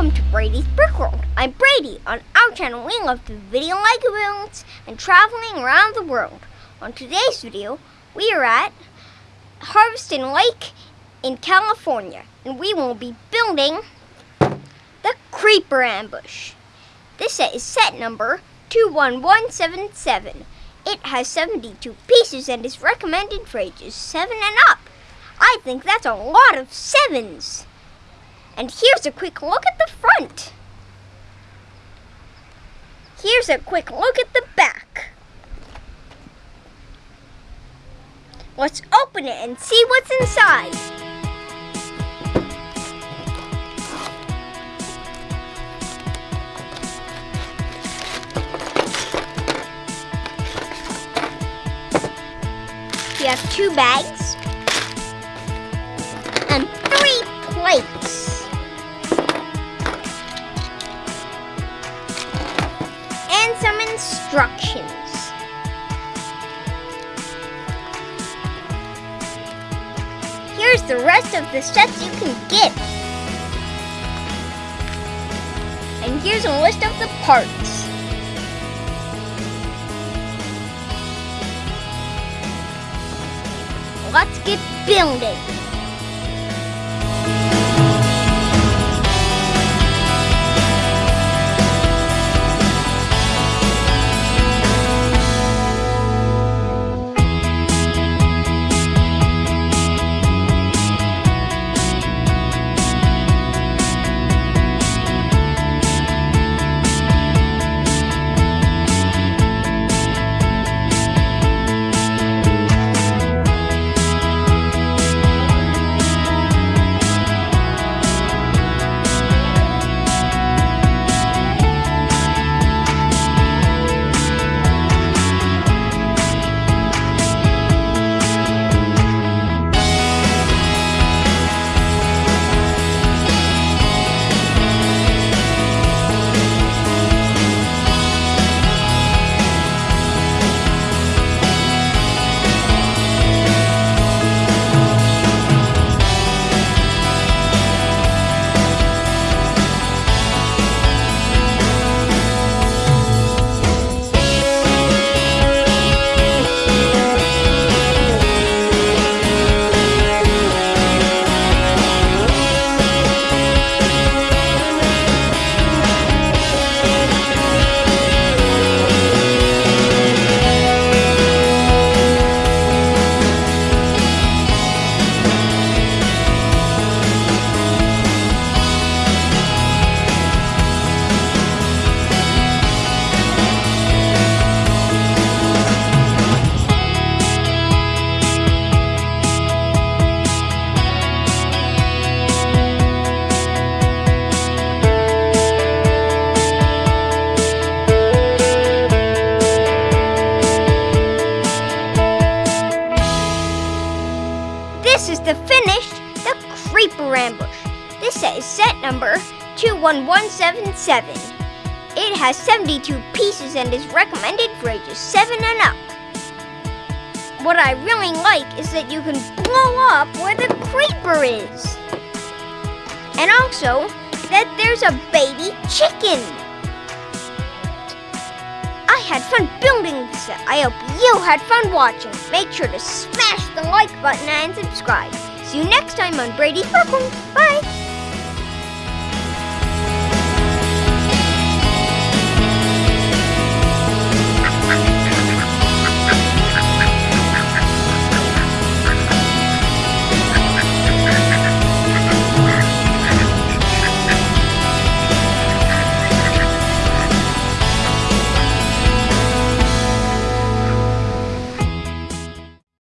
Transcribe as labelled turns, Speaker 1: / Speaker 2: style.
Speaker 1: Brady. On our channel, we love to video like builds and traveling around the world. On today's video, we are at Harveston Lake in California, and we will be building the Creeper Ambush. This set is set number 21177. It has 72 pieces and is recommended for ages 7 and up. I think that's a lot of sevens. And here's a quick look at the front. Here's a quick look at the back. Let's open it and see what's inside. We have two bags and three plates. Instructions. Here's the rest of the sets you can get. And here's a list of the parts. Let's get building. Is set number 21177. It has 72 pieces and is recommended for ages 7 and up. What I really like is that you can blow up where the creeper is. And also that there's a baby chicken. I had fun building this set. I hope you had fun watching. Make sure to smash the like button and subscribe. See you next time on Brady Brooklyn. Bye.